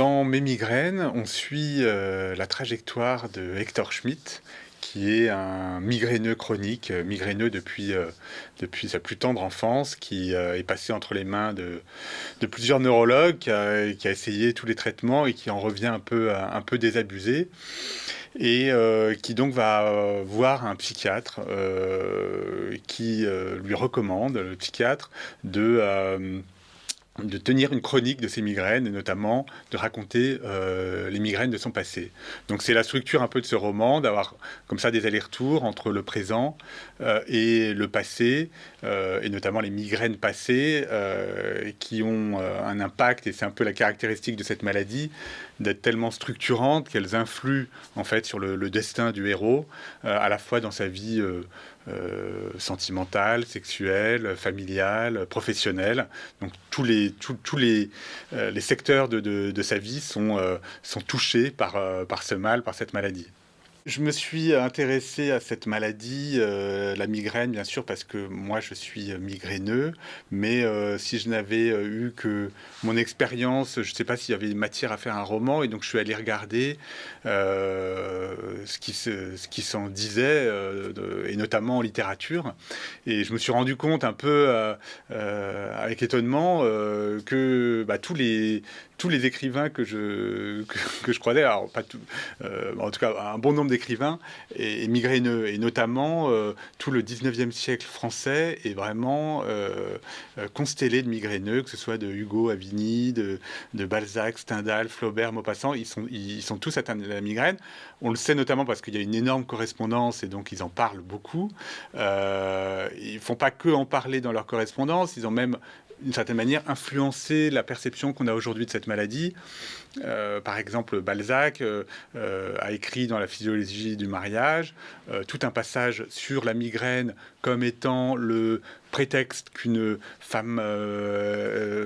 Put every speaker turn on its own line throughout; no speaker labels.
Dans mes migraines, on suit euh, la trajectoire de Hector Schmidt, qui est un migraineux chronique, euh, migraineux depuis, euh, depuis sa plus tendre enfance, qui est passé entre les mains de, plusieurs neurologues, qui a, essayé tous les traitements et qui en revient un peu désabusé, et qui donc va voir un psychiatre qui lui recommande, le psychiatre, de de tenir une chronique de ses migraines et notamment de raconter euh, les migraines de son passé. Donc c'est la structure un peu de ce roman, d'avoir comme ça des allers-retours entre le présent euh, et le passé, euh, et notamment les migraines passées qui ont un impact, et c'est un peu la caractéristique de cette maladie, d'être tellement structurantes qu'elles influent en fait sur le, le destin du héros, à la fois dans sa vie euh, sentimentale, sexuelle, familiale, professionnelle. Donc tous les, les, euh, les secteurs de, de, sa vie sont, euh, sont touchés par, par ce mal, par cette maladie. Je me suis intéressé à cette maladie, euh, la migraine, bien sûr, parce que moi, je suis migraineux. Mais euh, si je n'avais euh, eu que mon expérience, je ne sais pas s'il y avait matière à faire un roman. Et donc, je suis allé regarder ce qui, s'en disait, et notamment en littérature. Et je me suis rendu compte un peu, avec étonnement, que bah, tous les tous les écrivains que je, que, je alors pas tout, euh, en tout cas un bon nombre d'écrivains, et, migraineux, et notamment euh, tout le 19e siècle français est vraiment euh, constellé de migraineux, que ce soit de Hugo, Avigny, de, de Balzac, Stendhal, Flaubert, Maupassant, ils sont, ils sont tous atteints de la migraine. On le sait notamment parce qu'il y a une énorme correspondance et donc ils en parlent beaucoup. ils font pas que en parler dans leur correspondance, ils ont même d'une certaine manière, influencer la perception qu'on a aujourd'hui de cette maladie. Euh, par exemple, Balzac euh, euh, a écrit dans la physiologie du mariage tout un passage sur la migraine comme étant le prétexte qu'une femme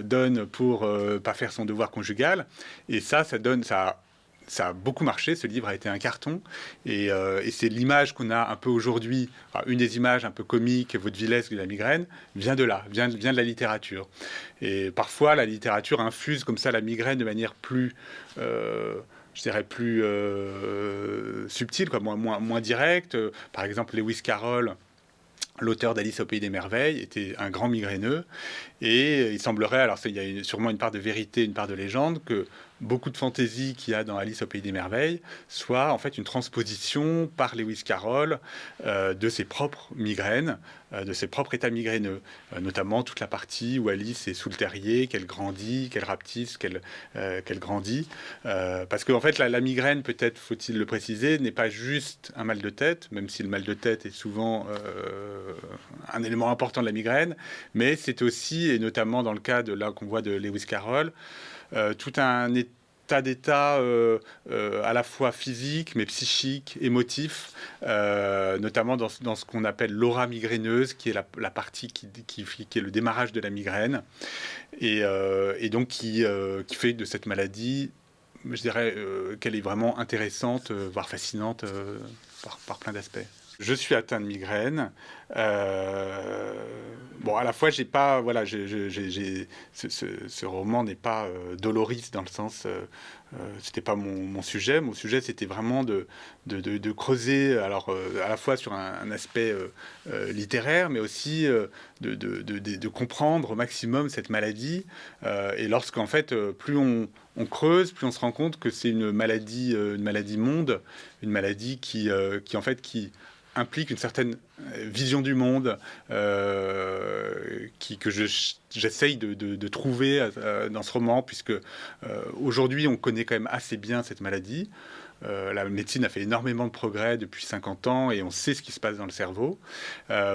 donne pour pas faire son devoir conjugal. Et ça, ça donne, ça ça a beaucoup marché, ce livre a été un carton, et, euh, c'est l'image qu'on a un peu aujourd'hui, une des images un peu comiques, vaudevillesque de la migraine, vient de là, vient, de la littérature. Et parfois, la littérature infuse comme ça la migraine de manière plus... Euh, je dirais plus euh, subtile, quoi, moins, moins, moins directe. Par exemple, Lewis Carroll, l'auteur d'Alice au pays des merveilles, était un grand migraineux. Et il semblerait, alors il y a sûrement une part de vérité, une part de légende, que beaucoup de fantaisie qu'il y a dans Alice au Pays des Merveilles soit en fait une transposition par Lewis Carroll euh, de ses propres migraines, euh, de ses propres états migraineux, euh, notamment toute la partie où Alice est sous le terrier, qu'elle grandit, qu'elle rapetisse, qu'elle grandit. parce qu'en en fait, la, la migraine, peut-être faut-il le préciser, n'est pas juste un mal de tête, même si le mal de tête est souvent un élément important de la migraine, mais c'est aussi, et notamment dans le cas de là qu'on voit de Lewis Carroll, tout un état d'état euh, euh, à la fois physique, mais psychique, émotif, notamment dans, ce qu'on appelle l'aura migraineuse, qui est la, partie qui, qui, est le démarrage de la migraine, et, donc qui, qui, fait de cette maladie, je dirais qu'elle est vraiment intéressante, voire fascinante par, par plein d'aspects. Je suis atteint de migraine. Euh, bon, à la fois, j'ai pas, voilà, ce, ce, roman n'est pas euh, doloris dans le sens, euh, c'était pas mon, sujet. Mon sujet, c'était vraiment de, creuser, alors à la fois sur un, aspect littéraire, mais aussi de, de, comprendre au maximum cette maladie. et lorsqu'en fait, plus on, on, creuse, plus on se rend compte que c'est une maladie, une maladie monde, une maladie qui, qui en fait, qui implique une certaine euh, vision du monde euh, qui, que j'essaye de, trouver euh, dans ce roman, puisque aujourd'hui on connaît quand même assez bien cette maladie. la médecine a fait énormément de progrès depuis 50 ans et on sait ce qui se passe dans le cerveau.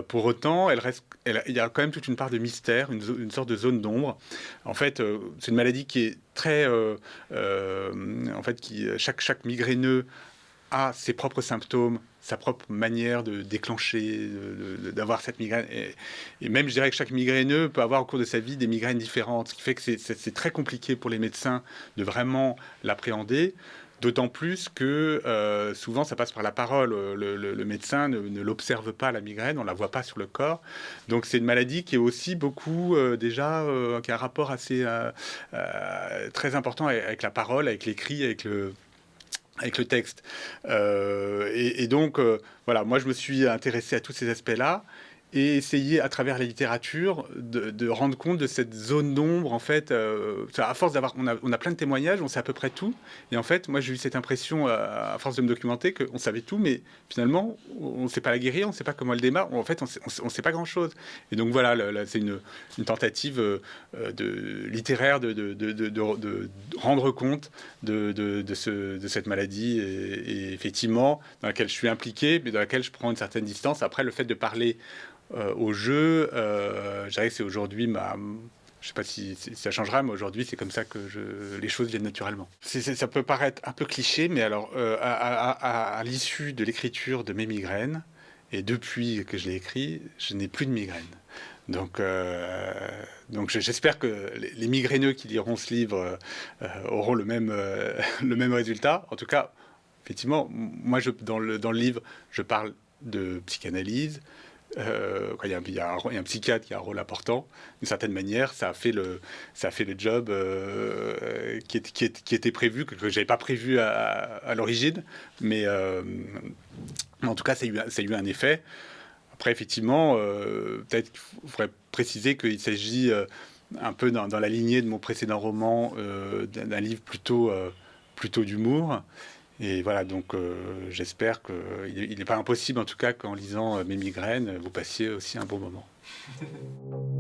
pour autant, elle reste, il y a quand même toute une part de mystère, une, une sorte de zone d'ombre. En fait, c'est une maladie qui est très, en fait, qui chaque chaque migraineux a ses propres symptômes, sa propre manière de déclencher, d'avoir cette migraine. Et, même, je dirais que chaque migraineux peut avoir au cours de sa vie des migraines différentes, ce qui fait que c'est très compliqué pour les médecins de vraiment l'appréhender. D'autant plus que euh, souvent ça passe par la parole. Le, médecin ne, l'observe pas la migraine, on la voit pas sur le corps. Donc c'est une maladie qui est aussi beaucoup euh, déjà euh, qui a un rapport assez très important avec, la parole, avec l'écrit, avec le avec le texte. et, donc, voilà, moi je me suis intéressé à tous ces aspects-là et essayer à travers la littérature de, rendre compte de cette zone d'ombre en fait euh, à force d'avoir on a, on a, plein de témoignages on sait à peu près tout et en fait moi j'ai eu cette impression euh, à force de me documenter qu'on savait tout mais finalement on ne sait pas la guérir on ne sait pas comment elle démarre en fait on ne sait pas grand chose et donc voilà c'est une, tentative euh, de littéraire de, de, de, rendre compte de, ce, de cette maladie et effectivement dans laquelle je suis impliqué mais dans laquelle je prends une certaine distance. Après le fait de parler euh, au jeu. Euh, je dirais que c'est aujourd'hui ma, je ne sais pas si, ça changera, mais aujourd'hui, c'est comme ça que les choses viennent naturellement. ça peut paraître un peu cliché, mais alors, euh, à, l'issue de l'écriture de mes migraines, et depuis que je l'ai écrit, je n'ai plus de migraines. Donc, donc j'espère que les, migraineux qui liront ce livre auront le même, résultat. En tout cas, effectivement, moi, dans, dans le livre, je parle de psychanalyse, euh, il, y a, un, psychiatre qui a un rôle important, d'une certaine manière, ça a fait le, ça a fait le job euh, qui, était prévu, que, je n'avais pas prévu à, l'origine, mais euh, en tout cas, ça a, eu, a un effet. Après, effectivement, peut-être qu'il faudrait préciser qu'il s'agit un peu dans, dans, la lignée de mon précédent roman, d'un livre plutôt, plutôt d'humour. Et voilà, donc euh, j'espère qu'il n'est pas impossible, en tout cas, qu'en lisant euh, mes migraines, vous passiez aussi un bon moment.